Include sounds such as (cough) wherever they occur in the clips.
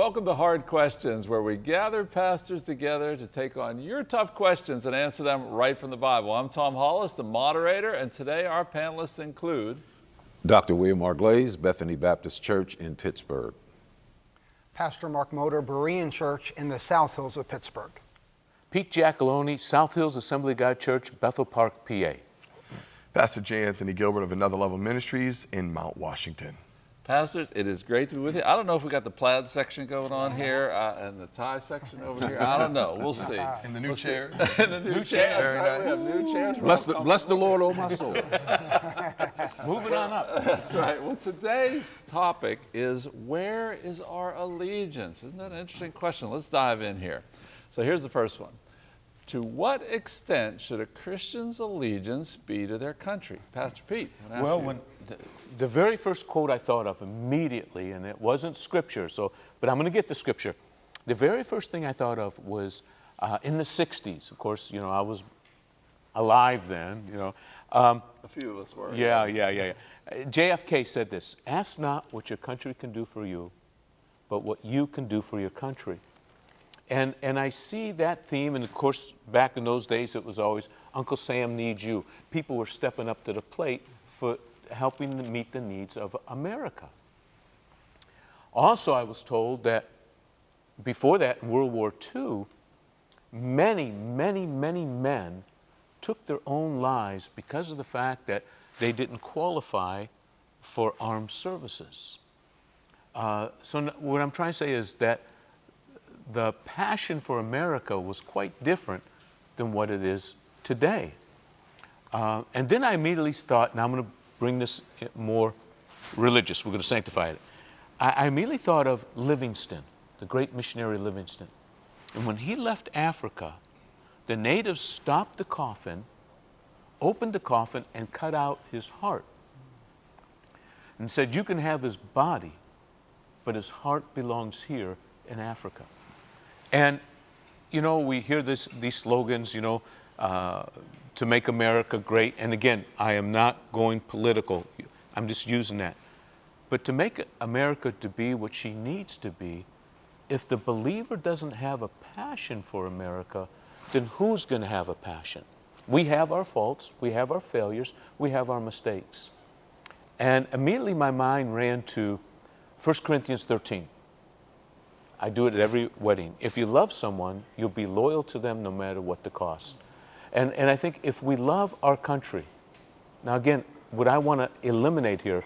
Welcome to Hard Questions, where we gather pastors together to take on your tough questions and answer them right from the Bible. I'm Tom Hollis, the moderator, and today our panelists include Dr. William R. Glaze, Bethany Baptist Church in Pittsburgh. Pastor Mark Motor, Berean Church in the South Hills of Pittsburgh. Pete Giacalone, South Hills Assembly God Church, Bethel Park, PA. Pastor J. Anthony Gilbert of Another Level Ministries in Mount Washington. Pastors, it is great to be with you. I don't know if we got the plaid section going on here uh, and the tie section over here. I don't know. We'll see. (laughs) In the new chair. (laughs) In the new, chairs. Very right? nice. We have new chairs. Bless the, bless the Lord, oh my soul. (laughs) Moving on up. That's right. Well, today's topic is where is our allegiance? Isn't that an interesting question? Let's dive in here. So here's the first one. To what extent should a Christian's allegiance be to their country? Pastor Pete. I'm gonna ask Well, when the, the very first quote I thought of immediately, and it wasn't scripture, so but I'm going to get the scripture. The very first thing I thought of was uh, in the '60s. Of course, you know I was alive then. You know, um, a few of us were. yeah, yeah, yeah, yeah. JFK said this: "Ask not what your country can do for you, but what you can do for your country." And, and I see that theme, and of course, back in those days, it was always Uncle Sam needs you. People were stepping up to the plate for helping to meet the needs of America. Also, I was told that before that, in World War II, many, many, many men took their own lives because of the fact that they didn't qualify for armed services. Uh, so, what I'm trying to say is that the passion for America was quite different than what it is today. Uh, and then I immediately thought, now I'm going to bring this more religious, we're going to sanctify it. I, I immediately thought of Livingstone, the great missionary Livingstone. And when he left Africa, the natives stopped the coffin, opened the coffin, and cut out his heart. And said, You can have his body, but his heart belongs here in Africa. And, you know, we hear this, these slogans, you know, uh, to make America great. And again, I am not going political, I'm just using that. But to make America to be what she needs to be, if the believer doesn't have a passion for America, then who's going to have a passion? We have our faults, we have our failures, we have our mistakes. And immediately my mind ran to 1 Corinthians 13. I do it at every wedding. If you love someone, you'll be loyal to them no matter what the cost. And, and I think if we love our country, now again, what I want to eliminate here,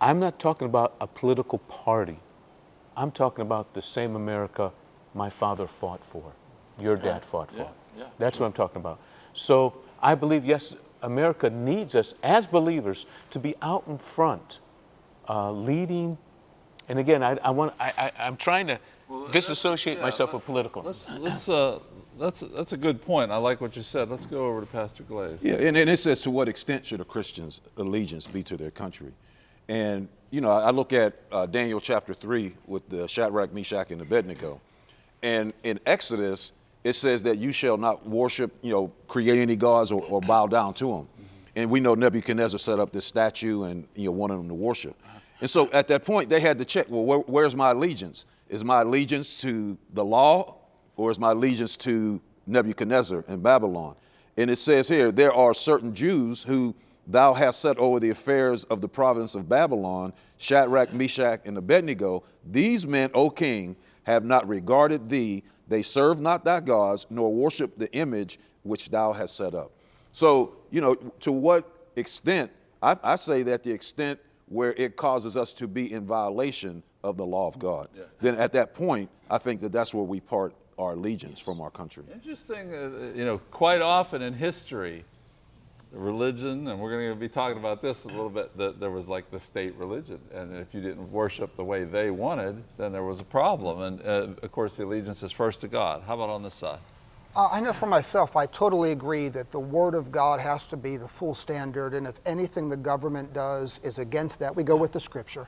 I'm not talking about a political party. I'm talking about the same America my father fought for, your dad fought for. yeah, yeah, That's what I'm talking about. So I believe, yes, America needs us as believers to be out in front, uh, leading. And again, I, I want, I, I, I'm trying to disassociate yeah, myself with political. Let's, let's, uh, that's, that's a good point. I like what you said. Let's go over to Pastor Glaze. Yeah, and, and it says, to what extent should a Christian's allegiance be to their country? And, you know, I look at uh, Daniel chapter 3 with the Shadrach, Meshach, and Abednego. And in Exodus, it says that you shall not worship, you know, create any gods or, or bow down to them. And we know Nebuchadnezzar set up this statue and, you know, wanted them to worship. And so at that point, they had to check, well, where, where's my allegiance? Is my allegiance to the law or is my allegiance to Nebuchadnezzar and Babylon? And it says here, there are certain Jews who thou hast set over the affairs of the province of Babylon, Shadrach, Meshach, and Abednego. These men, O king, have not regarded thee. They serve not thy gods, nor worship the image which thou hast set up. So, you know, to what extent, I, I say that the extent where it causes us to be in violation of the law of God, then at that point, I think that that's where we part our allegiance from our country. Interesting, uh, you know, quite often in history, religion, and we're going to be talking about this a little bit, that there was like the state religion. And if you didn't worship the way they wanted, then there was a problem. And uh, of course, the allegiance is first to God. How about on this side? Uh, I know for myself, I totally agree that the Word of God has to be the full standard, and if anything the government does is against that, we go with the Scripture.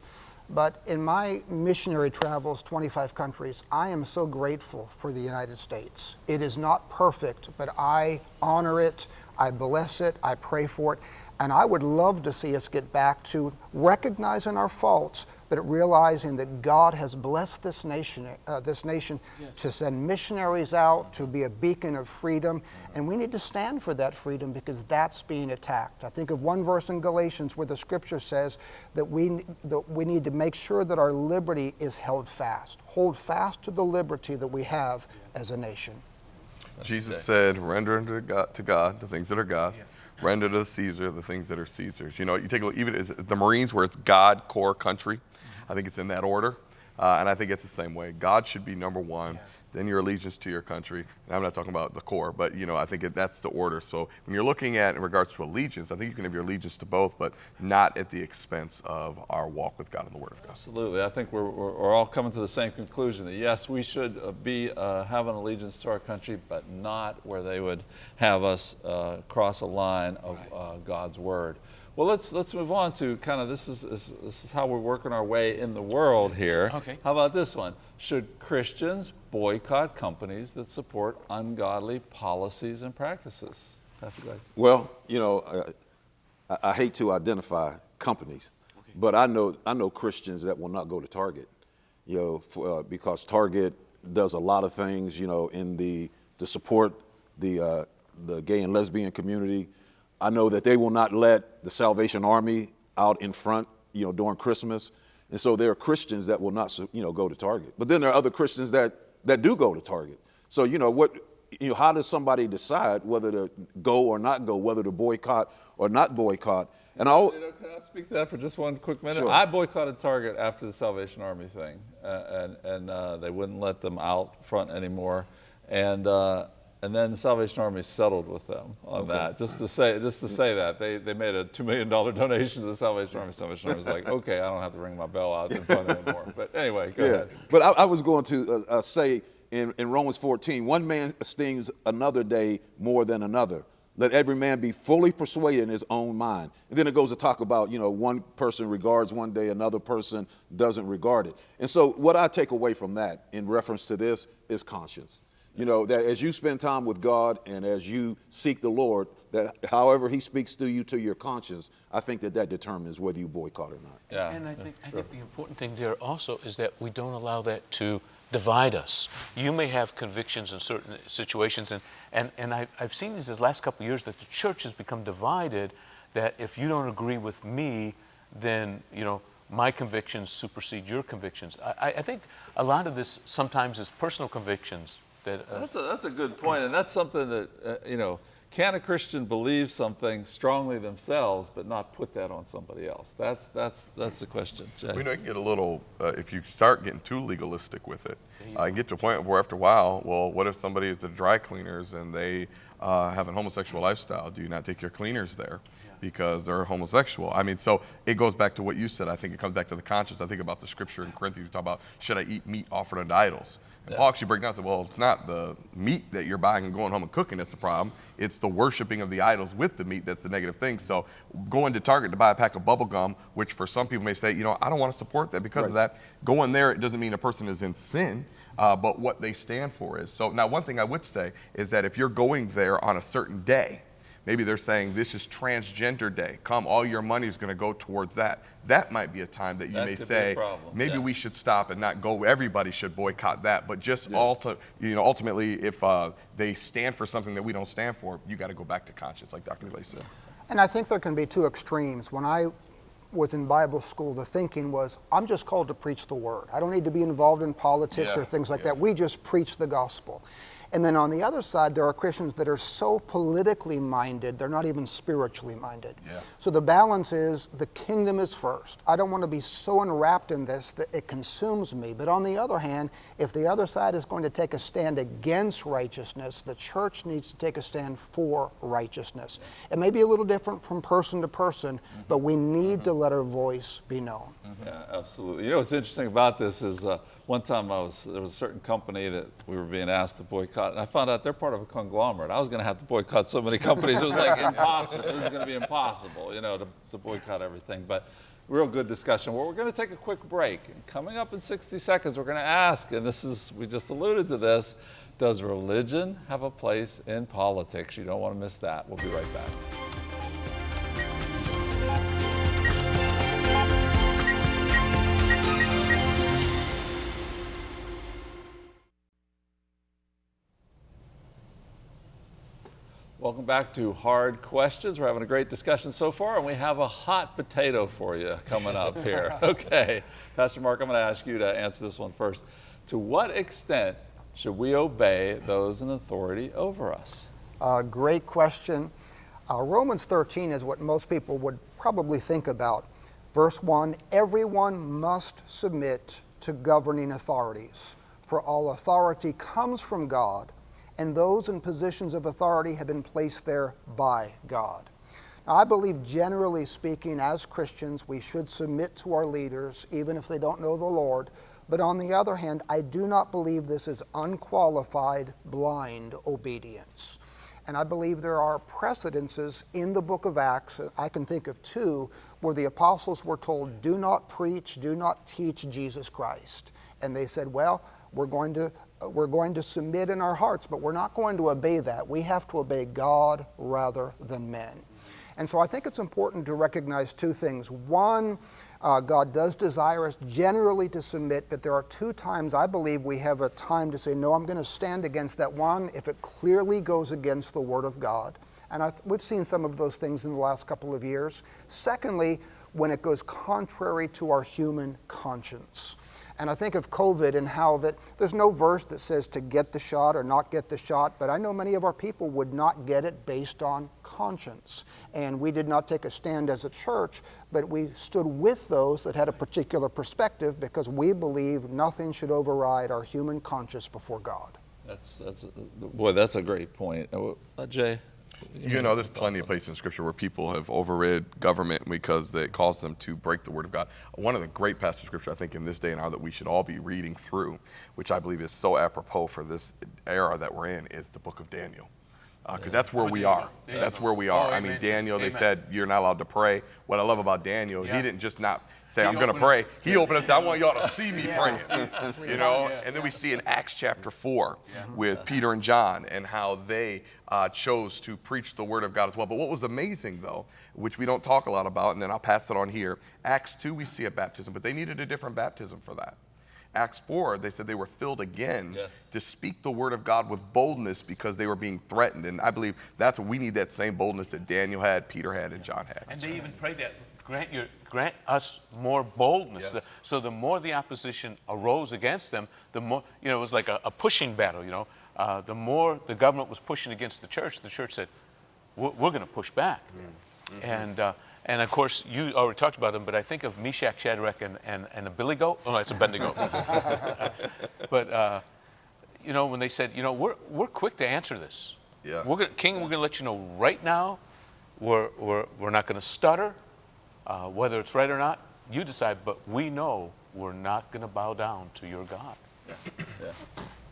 But in my missionary travels, 25 countries, I am so grateful for the United States. It is not perfect, but I honor it, I bless it, I pray for it, and I would love to see us get back to recognizing our faults, but realizing that God has blessed this nation, uh, this nation to send missionaries out, to be a beacon of freedom, and we need to stand for that freedom because that's being attacked. I think of one verse in Galatians where the scripture says that we, that we need to make sure that our liberty is held fast. Hold fast to the liberty that we have as a nation. Jesus said, render unto God, to God the things that are God, render to Caesar the things that are Caesar's. You know, you take a look, even the Marines, where it's God, Corps, country, I think it's in that order. Uh, and I think it's the same way. God should be number one, then your allegiance to your country. And I'm not talking about the Corps, but you know, I think it, that's the order. So when you're looking at in regards to allegiance, I think you can have your allegiance to both, but not at the expense of our walk with God and the Word of God. Absolutely. I think we're, we're, we're all coming to the same conclusion that yes, we should uh, be uh, have an allegiance to our country, but not where they would have us uh, cross a line of uh, God's word. Well, let's let's move on to kind of this is, is this is how we're working our way in the world here. Okay. How about this one? Should Christians boycott companies that support ungodly policies and practices? Pastor Glaze. Well, you know, uh, I, I hate to identify companies, but I know I know Christians that will not go to Target, you know, for, uh, because Target does a lot of things, you know, in the to support the uh, the gay and lesbian community. I know that they will not let the Salvation Army out in front, you know, during Christmas, and so there are Christians that will not, you know, go to Target. But then there are other Christians that that do go to Target. So you know what you know, how does somebody decide whether to go or not go, whether to boycott or not boycott? And I, al- You know, can I speak to that for just one quick minute? Sure. I boycotted Target after the Salvation Army thing, uh, and and uh, they wouldn't let them out front anymore, and uh, and then the Salvation Army settled with them on that. Just to say, just to say that they they made a two million dollar (laughs) donation to the Salvation Army. Salvation Army was like, okay, I don't have to ring my bell out in front anymore. But anyway, go yeah. ahead. But I, I was going to uh, uh, say in, in Romans 14, one man esteems another day more than another. Let every man be fully persuaded in his own mind. And then it goes to talk about, you know, one person regards one day, another person doesn't regard it. And so what I take away from that in reference to this is conscience. You know, that as you spend time with God and as you seek the Lord, that however he speaks through you to your conscience, I think that that determines whether you boycott or not. Yeah. And I think, I think the important thing there also is that we don't allow that to divide us. You may have convictions in certain situations, and, and, and I, I've seen this this last couple of years that the church has become divided, that if you don't agree with me, then, you know, my convictions supersede your convictions. I, I- I think a lot of this sometimes is personal convictions that, uh, That's a, that's a good point, and that's something that, uh, you know, can a Christian believe something strongly themselves but not put that on somebody else? That's, that's, that's the question, Jay. We know you can get a little, uh, if you start getting too legalistic with it, uh, you get to a point where after a while, well, what if somebody is at dry cleaners and they uh, have a homosexual lifestyle? Do you not take your cleaners there? Because they're homosexual. I mean, so it goes back to what you said. I think it comes back to the conscience. I think about the scripture in Corinthians, you talk about should I eat meat offered unto idols? And Paul actually breaks down and said, well, it's not the meat that you're buying and going home and cooking that's the problem. It's the worshiping of the idols with the meat that's the negative thing. So going to Target to buy a pack of bubble gum, which for some people may say, you know, I don't want to support that because of that. Going there, it doesn't mean a person is in sin. Uh, but what they stand for is. So now one thing I would say is that if you're going there on a certain day, maybe they're saying this is transgender day. Come, all your money is going to go towards that. That might be a time that you That may could be a say, maybe yeah. we should stop and not go. Everybody should boycott that. But just ulti- you know, ultimately, if uh, they stand for something that we don't stand for, you got to go back to conscience, like Dr. Glaze said. And I think there can be two extremes. When I was in Bible school, the thinking was, I'm just called to preach the word. I don't need to be involved in politics Yeah, or things like yeah. that. We just preach the gospel. And then on the other side, there are Christians that are so politically minded, they're not even spiritually minded. Yeah. So the balance is the kingdom is first. I don't want to be so enwrapped in this that it consumes me. But on the other hand, if the other side is going to take a stand against righteousness, the church needs to take a stand for righteousness. It may be a little different from person to person, but we need to let our voice be known. Yeah, absolutely. You know what's interesting about this is uh, one time I was there was a certain company that we were being asked to boycott, and I found out they're part of a conglomerate. I was going to have to boycott so many (laughs) companies; it was like impossible. It was going to be impossible, you know, to, to boycott everything. But real good discussion. Well, we're going to take a quick break. And coming up in 60 seconds, we're going to ask, and this is we just alluded to this: Does religion have a place in politics? You don't want to miss that. We'll be right back. Back to Hard Questions. We're having a great discussion so far, and we have a hot potato for you coming up here. (laughs) okay, Pastor Mark, I'm going to ask you to answer this one first. To what extent should we obey those in authority over us? Uh, great question. Uh, Romans 13 is what most people would probably think about. Verse 1 Everyone must submit to governing authorities, for all authority comes from God and those in positions of authority have been placed there by God. Now, I believe, generally speaking, as Christians, we should submit to our leaders, even if they don't know the Lord. But on the other hand, I do not believe this is unqualified, blind obedience. And I believe there are precedences in the book of Acts, I can think of two, where the apostles were told, Do not preach, do not teach Jesus Christ. And they said, Well, we're going to we're going to submit in our hearts, but we're not going to obey that. We have to obey God rather than men. And so I think it's important to recognize two things. One, uh, God does desire us generally to submit, but there are two times I believe we have a time to say, no, I'm going to stand against that. One, if it clearly goes against the Word of God. And I, we've seen some of those things in the last couple of years. Secondly, when it goes contrary to our human conscience. And I think of COVID and how that there's no verse that says to get the shot or not get the shot, but I know many of our people would not get it based on conscience. And we did not take a stand as a church, but we stood with those that had a particular perspective because we believe nothing should override our human conscience before God. That's, that's, boy, that's a great point. Uh, Jay? You know, there's plenty of places in Scripture where people have overrid government because it caused them to break the Word of God. One of the great passages of Scripture, I think, in this day and hour that we should all be reading through, which I believe is so apropos for this era that we're in, is the book of Daniel because uh, that's where we are. That's where we are. I mean, Daniel, they said you're not allowed to pray. What I love about Daniel, he didn't just not say, I'm going to pray. He opened up and said, I want y'all to see me praying. (laughs) you know? And then we see in Acts chapter 4 with Peter and John and how they uh, chose to preach the word of God as well. But what was amazing, though, which we don't talk a lot about, and then I'll pass it on here, Acts 2, we see a baptism, but they needed a different baptism for that. Acts 4, they said they were filled again yes. to speak the word of God with boldness because they were being threatened. And I believe that's what we need that same boldness that Daniel had, Peter had, and John had. And they even prayed that grant, your, grant us more boldness. Yes. So the more the opposition arose against them, the more, you know, it was like a, a pushing battle, you know. Uh, the more the government was pushing against the church, the church said, we're, we're going to push back. Mm -hmm. And uh, and of course, you already talked about them, but I think of Meshach, Shadrach, and, and, and a billy goat. Oh, no, it's Abednego. (laughs) (laughs) but, uh, you know, when they said, you know, we're, we're quick to answer this. Yeah. We're gonna, King, we're going to let you know right now, we're, we're, we're not going to stutter. Uh, whether it's right or not, you decide, but we know we're not going to bow down to your God. Yeah. yeah.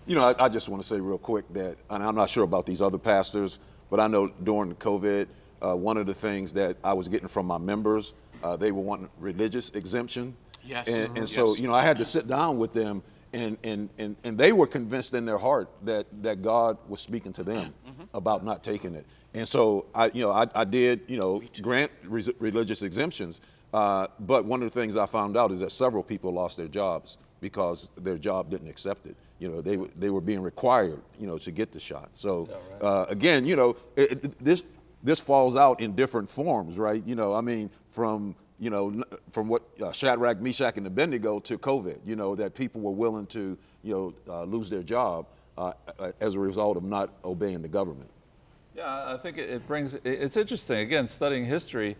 You know, I, I just want to say real quick that, and I'm not sure about these other pastors, but I know during COVID, uh, one of the things that I was getting from my members, uh, they were wanting religious exemption. Yes. And, and yes. so, you know, I had to sit down with them and, and, and, and they were convinced in their heart that, that God was speaking to them mm -hmm. about not taking it. And so I, you know, I, I did, you know, grant re religious exemptions. Uh, but one of the things I found out is that several people lost their jobs because their job didn't accept it. You know, they, they were being required, you know, to get the shot. So uh, again, you know, it, it, this this falls out in different forms, right? You know, I mean, from you know, from what uh, Shadrach, Meshach, and Abednego to COVID, you know, that people were willing to, you know, uh, lose their job uh, as a result of not obeying the government. Yeah, I think it brings, it's interesting, again, studying history,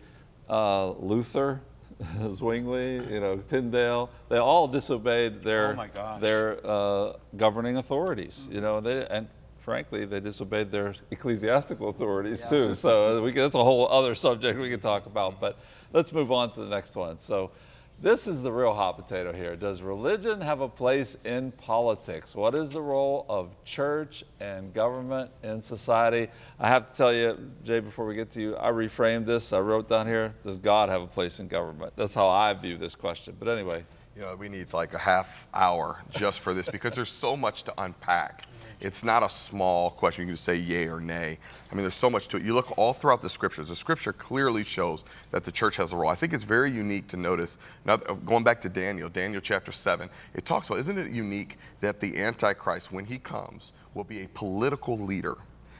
uh, Luther, (laughs) Zwingli, you know, Tyndale, they all disobeyed their, oh their uh, governing authorities, you know, they, and frankly, they disobeyed their ecclesiastical authorities yeah. too. So uh, we, that's a whole other subject we could talk about. But let's move on to the next one. So this is the real hot potato here. Does religion have a place in politics? What is the role of church and government in society? I have to tell you, Jay, before we get to you, I reframed this. I wrote down here, does God have a place in government? That's how I view this question. But anyway. You know, we need like a half hour just for this because there's so much to unpack. It's not a small question. You can just say yay or nay. I mean, there's so much to it. You look all throughout the scriptures. The scripture clearly shows that the church has a role. I think it's very unique to notice, now going back to Daniel, Daniel chapter 7, it talks about, isn't it unique that the Antichrist, when he comes, will be a political leader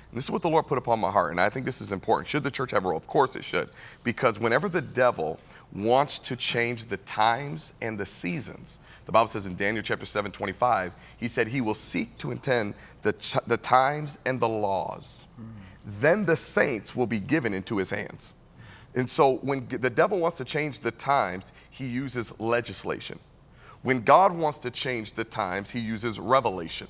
And this is what the Lord put upon my heart, and I think this is important. Should the church have a role? Of course it should. Because whenever the devil wants to change the times and the seasons, the Bible says in Daniel chapter 7, 25, he said he will seek to intend the, ch- the times and the laws. Hmm. Then the saints will be given into his hands. And so when the devil wants to change the times, he uses legislation. When God wants to change the times, he uses revelation.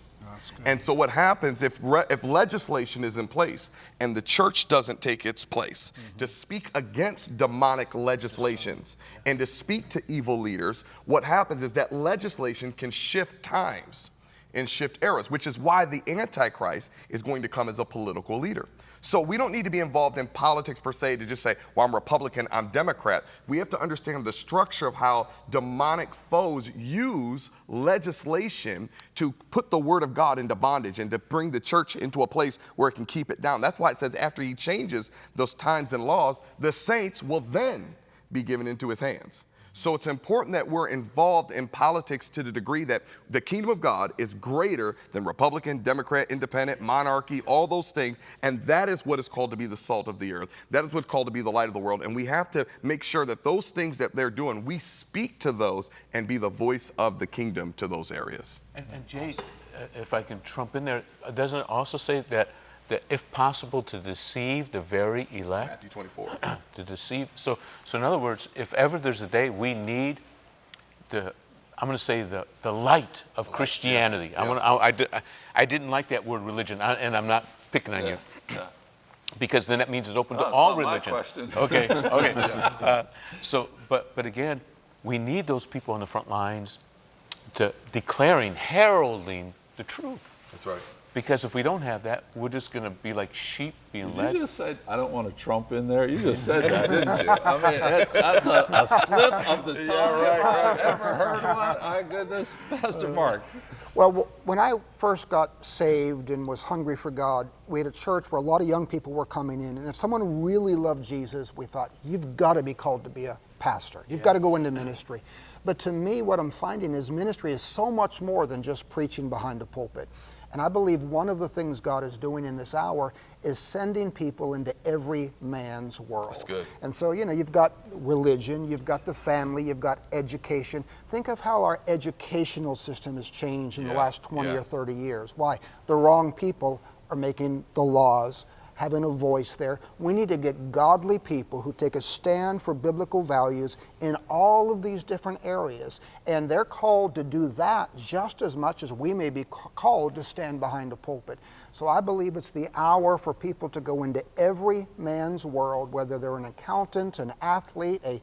And so what happens if re- if legislation is in place and the church doesn't take its place mm-hmm. to speak against demonic legislations and to speak to evil leaders, what happens is that legislation can shift times and shift eras, which is why the Antichrist is going to come as a political leader. So we don't need to be involved in politics per se to just say, well, I'm Republican, I'm Democrat. We have to understand the structure of how demonic foes use legislation to put the word of God into bondage and to bring the church into a place where it can keep it down. That's why it says after he changes those times and laws, the saints will then be given into his hands. So it's important that we're involved in politics to the degree that the kingdom of God is greater than Republican, Democrat, independent, monarchy, all those things. And that is what is called to be the salt of the earth. That is what's called to be the light of the world. And we have to make sure that those things that they're doing, we speak to those and be the voice of the kingdom to those areas. And, and Jay, if I can trump in there, doesn't it also say that, that if possible to deceive the very elect? Matthew 24. (clears throat) to deceive. So, so in other words, if ever there's a day we need the, I'm going to say the, the light of Christianity. I'm gonna, I, I, I didn't like that word religion, I- and I'm not picking on you. (clears throat) Because then that means it's open to it's all not my religion. question. (laughs) Okay, okay. (laughs) Uh, so, but, but again, we need those people on the front lines to declaring, heralding the truth. That's right. Because if we don't have that, we're just going to be like sheep being Did led. you just said, I don't want to Trump in there? You just said (laughs) that, didn't you? I mean, that's, that's a, a slip of the (laughs) tongue if I've ever heard one. My goodness, Pastor Mark. Well, w- when I first got saved and was hungry for God, we had a church where a lot of young people were coming in. And if someone really loved Jesus, we thought, you've got to be called to be a pastor. You've got to go into ministry. But to me, what I'm finding is ministry is so much more than just preaching behind a pulpit. And I believe one of the things God is doing in this hour is sending people into every man's world. That's good. And so, you know, you've got religion, you've got the family, you've got education. Think of how our educational system has changed in the last 20 yeah. or 30 years. Why? The wrong people are making the laws, having a voice there. We need to get godly people who take a stand for biblical values in all of these different areas. And they're called to do that just as much as we may be called to stand behind a pulpit. So I believe it's the hour for people to go into every man's world, whether they're an accountant, an athlete, a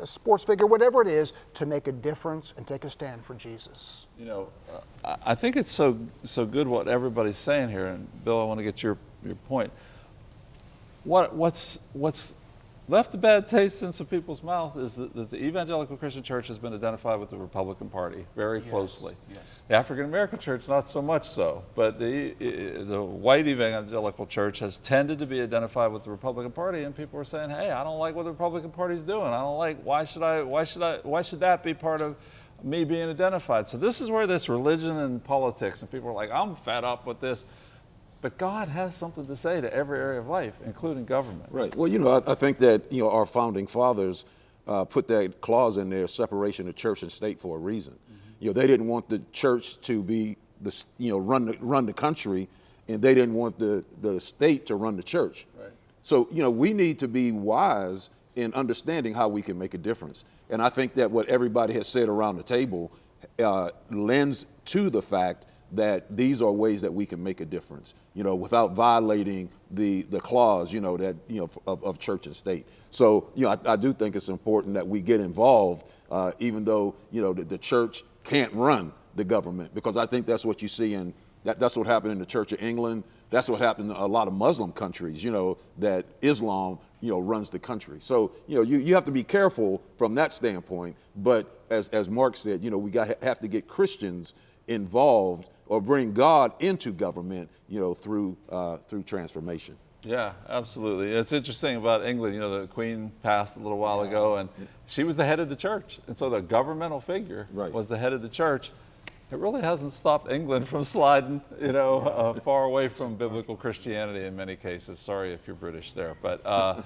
a sports figure, whatever it is, to make a difference and take a stand for Jesus. You know, uh, I I think it's so so good what everybody's saying here, and Bill, I want to get your your point. What what's what's left a bad taste in some people's mouth is that, that the evangelical Christian church has been identified with the Republican Party very closely. yes. The African American church, not so much so, but the the white evangelical church has tended to be identified with the Republican Party, and people are saying, "Hey, I don't like what the Republican Party's doing. I don't like. Why should I? Why should I? Why should that be part of?" me being identified. So this is where this religion and politics and people are like, I'm fed up with this. But God has something to say to every area of life, including government. Right. Well, you know, I, I think that you know our founding fathers uh, put that clause in there, separation of church and state, for a reason. You know, they didn't want the church to be the you know run the, run the country, and they didn't want the the state to run the church. Right. So you know, we need to be wise in understanding how we can make a difference. And I think that what everybody has said around the table uh, lends to the fact that these are ways that we can make a difference, you know, without violating the the clause, you know, that you know of, of church and state. So, you know, I, I do think it's important that we get involved, uh, even though you know the, the church can't run the government, because I think that's what you see in that, that's what happened in the Church of England. That's what happened in a lot of Muslim countries, you know, that Islam, you know, runs the country. So, you know, you, you have to be careful from that standpoint. But as, as Mark said, you know, we got, have to get Christians involved or bring God into government, you know, through, uh, through transformation. Yeah, absolutely. It's interesting about England. You know, the Queen passed a little while ago, and she was the head of the church. And so the governmental figure Right. was the head of the church. It really hasn't stopped England from sliding, you know, uh, far away from biblical Christianity in many cases. Sorry if you're British there, but uh,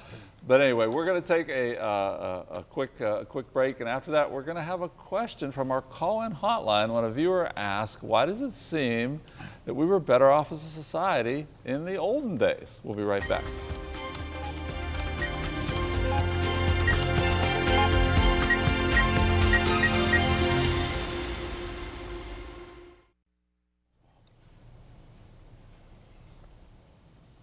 but anyway, we're going to take a, uh, a, a quick uh, a quick break, and after that, we're going to have a question from our call-in hotline. When a viewer asked, "Why does it seem that we were better off as a society in the olden days?" We'll be right back.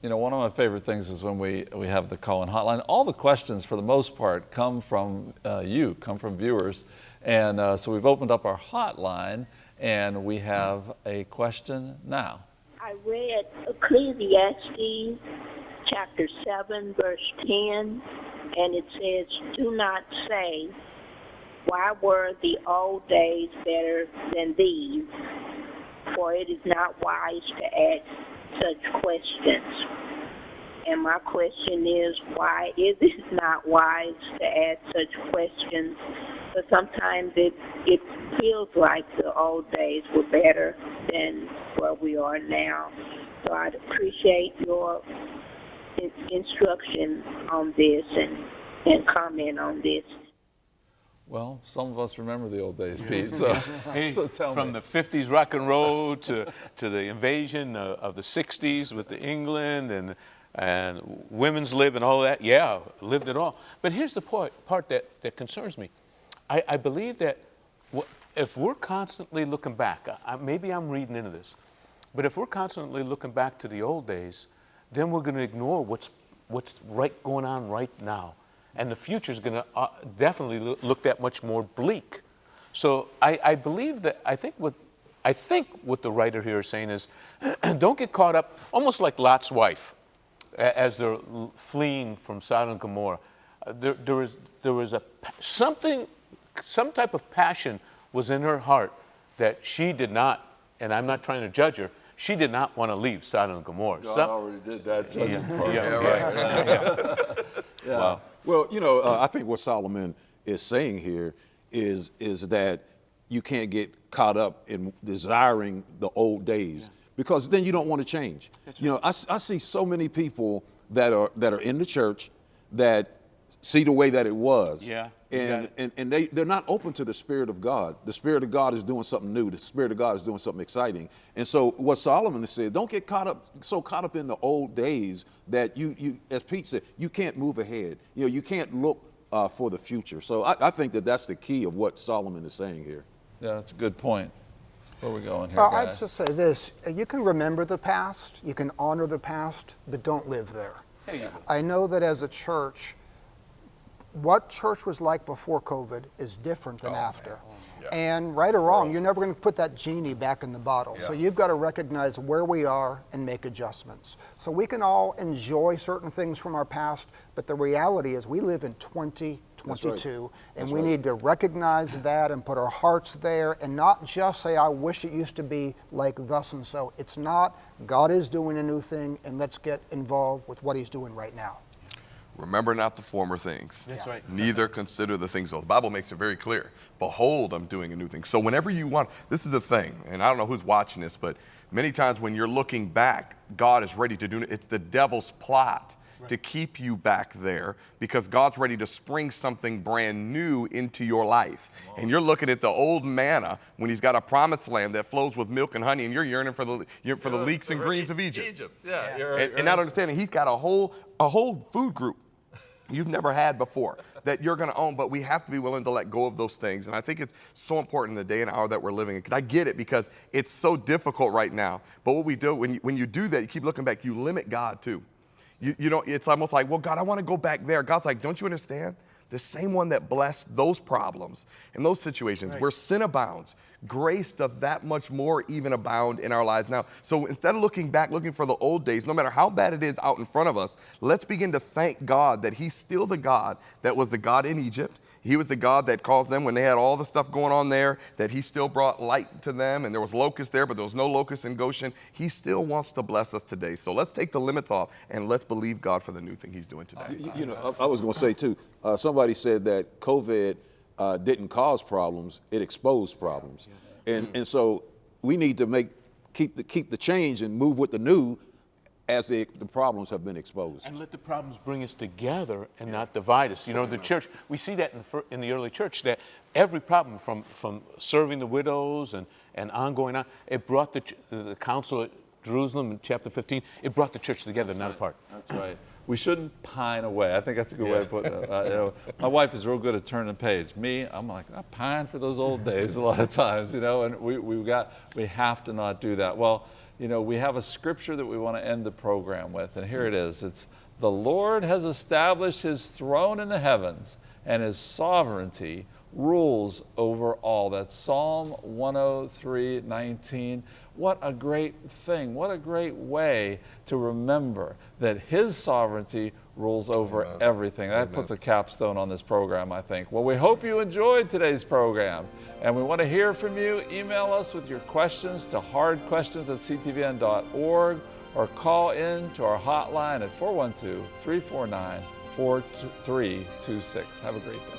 You know, one of my favorite things is when we, we have the call-in hotline. All the questions, for the most part, come from uh, you, come from viewers. And uh, so we've opened up our hotline, and we have a question now. I read Ecclesiastes chapter 7, verse 10, and it says, Do not say, Why were the old days better than these? For it is not wise to ask such questions. And my question is, why is it (laughs) not wise to ask such questions? But sometimes it it feels like the old days were better than where we are now. So I'd appreciate your in- instruction on this and and comment on this. Well, some of us remember the old days, (laughs) Pete. So, Hey, so from me. the 50s rock and roll to, to the invasion of, of the 60s with the England and, and women's lib and all that. Yeah, lived it all. But here's the part, part that, that concerns me. I, I believe that if we're constantly looking back, I- maybe I'm reading into this, but if we're constantly looking back to the old days, then we're going to ignore what's, what's right going on right now. And the future is going to uh, definitely loo- look that much more bleak. So I, I believe that I think what I think what the writer here is saying is, (clears throat) don't get caught up, almost like Lot's wife, as they're fleeing from Sodom and Gomorrah. Uh, There, there was there was a something, some type of passion was in her heart that she did not, and I'm not trying to judge her. She did not want to leave Sodom and Gomorrah. God Some- already did that judging yeah, part. yeah, yeah. (laughs) Wow. Well, you know, uh, I think what Solomon is saying here is is that you can't get caught up in desiring the old days because then you don't want to change. You know, I see so many people that are that are in the church that see the way that it was. Yeah, And, and and they they're not open to the spirit of God. The spirit of God is doing something new. The spirit of God is doing something exciting. And so what Solomon has said, don't get caught up so caught up in the old days that you you as Pete said, you can't move ahead. You know, you can't look uh, for the future. So I, I think that that's the key of what Solomon is saying here. Yeah, that's a good point. Where are we going here, Well, guys? I'd just say this uh, you can remember the past, you can honor the past, but don't live there. There you go. I know that as a church, what church was like before COVID is different than after. And right or wrong, you're never going to put that genie back in the bottle. So you've got to recognize where we are and make adjustments. So we can all enjoy certain things from our past, but the reality is we live in 2022, and That's we right. need to recognize that and put our hearts there and not just say, I wish it used to be like thus and so. It's not. God is doing a new thing, and let's get involved with what He's doing right now. Remember not the former things. That's right. Neither consider the things. So the Bible makes it very clear. Behold, I'm doing a new thing. So whenever you want, this is a thing, and I don't know who's watching this, but many times when you're looking back, God is ready to do it. It's the devil's plot to keep you back there because God's ready to spring something brand new into your life. And you're looking at the old manna when he's got a promised land that flows with milk and honey, and you're yearning for the, you're for the leeks and greens of Egypt. Egypt, yeah. You're, And, you're and not understanding he's got a whole a whole food group you've never had before that you're going to own but we have to be willing to let go of those things. And i think it's so important in the day and hour that we're living in 'Cause i get it because it's so difficult right now. But what we do when you, when you do that you keep looking back you limit god too. You, you know it's almost like well god i want to go back there. God's like don't you understand? The same one that blessed those problems and those situations where sin abounds grace does that much more even abound in our lives now. So instead of looking back, looking for the old days, no matter how bad it is out in front of us, let's begin to thank God that He's still the God that was the God in Egypt. He was the God that caused them when they had all the stuff going on there, that He still brought light to them, and there was locusts there, but there was no locusts in Goshen. He still wants to bless us today. So let's take the limits off and let's believe God for the new thing He's doing today. You, you know, I, I was going to say too. Uh, somebody said that COVID uh, didn't cause problems; it exposed problems. And and so we need to make keep the keep the change and move with the new as the, the problems have been exposed. And let the problems bring us together and not divide us. You know, the church, we see that in the, in the early church, that every problem from, from serving the widows and, and ongoing on, it brought the, the council at Jerusalem in chapter 15, it brought the church together, not apart. That's right. We shouldn't pine away. I think that's a good way to put it. Uh, you know, my wife is real good at turning the page. Me, I'm like, I pine for those old days a lot of times, you know, and we, we got, we have to not do that. Well, you know, we have a scripture that we want to end the program with, and here it is. It's, the Lord has established his throne in the heavens, and his sovereignty rules over all. That's Psalm 103, 19. What a great thing. What a great way to remember that His sovereignty rules over everything. That puts a capstone on this program, I think. Well, we hope you enjoyed today's program. And we want to hear from you. Email us with your questions to hardquestions at ctvn.org or call in to our hotline at 412 349 4326. Have a great day.